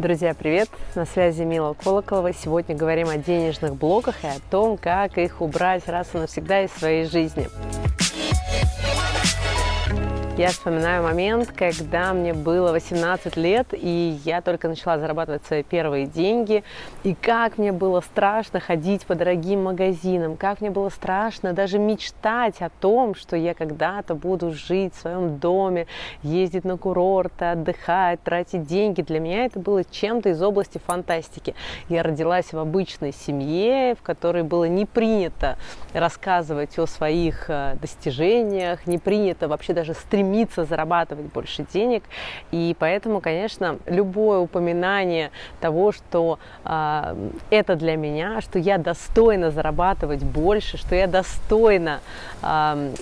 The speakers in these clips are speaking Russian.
Друзья, привет! На связи Мила Колоколова. Сегодня говорим о денежных блоках и о том, как их убрать раз и навсегда из своей жизни. Я вспоминаю момент, когда мне было 18 лет, и я только начала зарабатывать свои первые деньги, и как мне было страшно ходить по дорогим магазинам, как мне было страшно даже мечтать о том, что я когда-то буду жить в своем доме, ездить на курорты, отдыхать, тратить деньги. Для меня это было чем-то из области фантастики. Я родилась в обычной семье, в которой было не принято рассказывать о своих э, достижениях, не принято вообще даже стремиться стремиться зарабатывать больше денег. И поэтому, конечно, любое упоминание того, что э, это для меня, что я достойна зарабатывать больше, что я достойна э,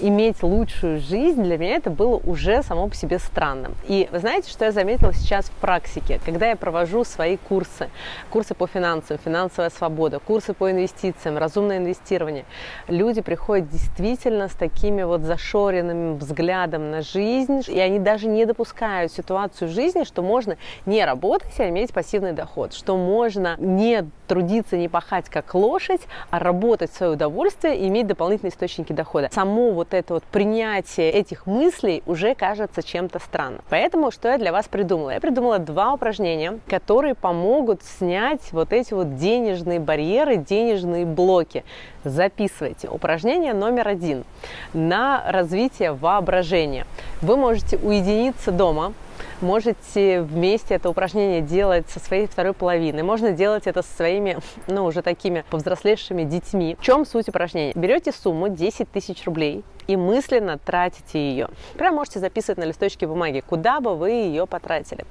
иметь лучшую жизнь, для меня это было уже само по себе странным. И вы знаете, что я заметила сейчас в практике, когда я провожу свои курсы, курсы по финансам, финансовая свобода, курсы по инвестициям, разумное инвестирование, люди приходят действительно с такими вот зашоренным взглядом на жизнь, и они даже не допускают ситуацию в жизни, что можно не работать, а иметь пассивный доход, что можно не трудиться, не пахать как лошадь, а работать в свое удовольствие и иметь дополнительные источники дохода. Само вот это вот принятие этих мыслей уже кажется чем-то странным. Поэтому что я для вас придумала? Я придумала два упражнения, которые помогут снять вот эти вот денежные барьеры, денежные блоки. Записывайте. Упражнение номер один на развитие воображения. Вы можете уединиться дома, можете вместе это упражнение делать со своей второй половиной. Можно делать это со своими, ну, уже такими повзрослевшими детьми. В чем суть упражнения? Берете сумму 10 тысяч рублей, и мысленно тратите ее. Прям можете записывать на листочке бумаги, куда бы вы ее потратили.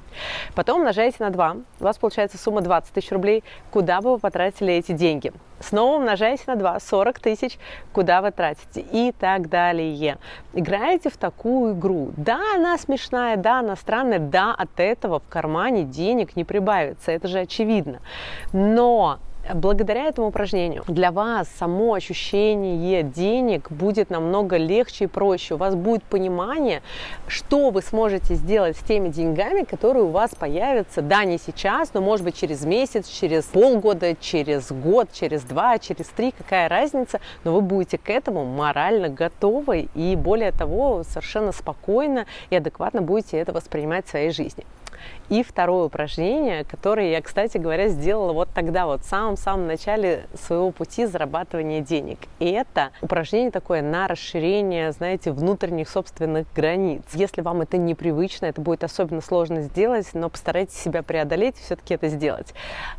Потом умножаете на 2, у вас получается сумма 20 тысяч рублей, куда бы вы потратили эти деньги. Снова умножаете на 2, 40 тысяч, куда вы тратите и так далее. Играете в такую игру. Да, она смешная, да, она странная, да, от этого в кармане денег не прибавится, это же очевидно. Но благодаря этому упражнению для вас само ощущение денег будет намного легче и проще. У вас будет понимание, что вы сможете сделать с теми деньгами, которые у вас появятся, да, не сейчас, но может быть через месяц, через полгода, через год, через два, через три, какая разница, но вы будете к этому морально готовы и более того, совершенно спокойно и адекватно будете это воспринимать в своей жизни. И второе упражнение, которое я, кстати говоря, сделала вот тогда, вот в самом-самом начале своего пути зарабатывания денег. И это упражнение такое на расширение, знаете, внутренних собственных границ. Если вам это непривычно, это будет особенно сложно сделать, но постарайтесь себя преодолеть и все-таки это сделать.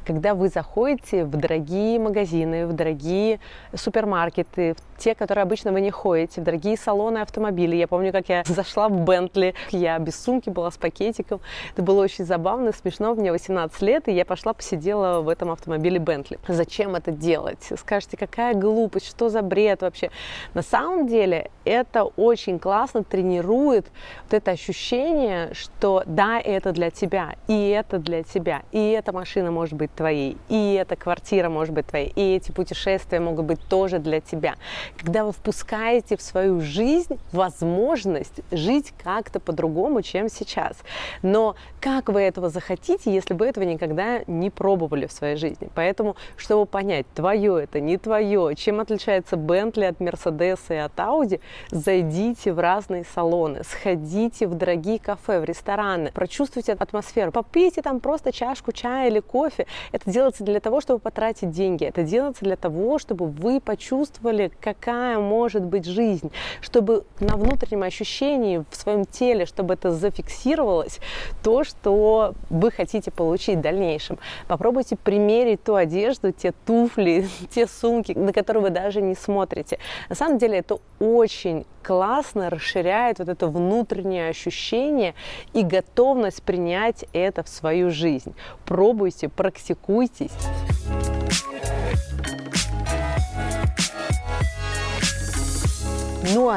Когда вы заходите в дорогие магазины, в дорогие супермаркеты, в те, которые обычно вы не ходите, в дорогие салоны автомобилей. Я помню, как я зашла в Бентли, я без сумки была с пакетиком. Это было очень смешно, смешно. Мне 18 лет, и я пошла посидела в этом автомобиле Бентли. Зачем это делать? Скажете, какая глупость, что за бред вообще? На самом деле это очень классно тренирует вот это ощущение, что да, это для тебя, и это для тебя, и эта машина может быть твоей, и эта квартира может быть твоей, и эти путешествия могут быть тоже для тебя. Когда вы впускаете в свою жизнь возможность жить как-то по-другому, чем сейчас. Но как вы этого захотите, если вы этого никогда не пробовали в своей жизни? Поэтому, чтобы понять, твое это, не твое, чем отличается Бентли от Мерседеса и от Ауди, зайдите в разные салоны, сходите в дорогие кафе, в рестораны, прочувствуйте атмосферу, попейте там просто чашку чая или кофе. Это делается для того, чтобы потратить деньги, это делается для того, чтобы вы почувствовали, какая может быть жизнь, чтобы на внутреннем ощущении в своем теле, чтобы это зафиксировалось, то, что вы хотите получить в дальнейшем. Попробуйте примерить ту одежду, те туфли, те сумки, на которые вы даже не смотрите. На самом деле это очень классно расширяет вот это внутреннее ощущение и готовность принять это в свою жизнь. Пробуйте, практикуйтесь.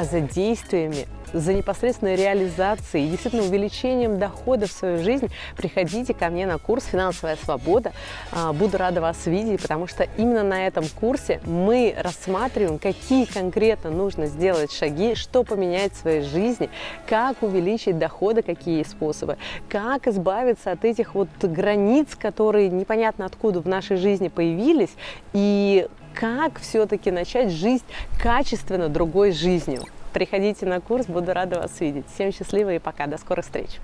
За действиями за непосредственной реализацией и действительно увеличением дохода в свою жизнь, приходите ко мне на курс «Финансовая свобода». А, буду рада вас видеть, потому что именно на этом курсе мы рассматриваем, какие конкретно нужно сделать шаги, что поменять в своей жизни, как увеличить доходы, какие способы, как избавиться от этих вот границ, которые непонятно откуда в нашей жизни появились, и как все-таки начать жизнь качественно другой жизнью. Приходите на курс, буду рада вас видеть. Всем счастливо и пока, до скорых встреч!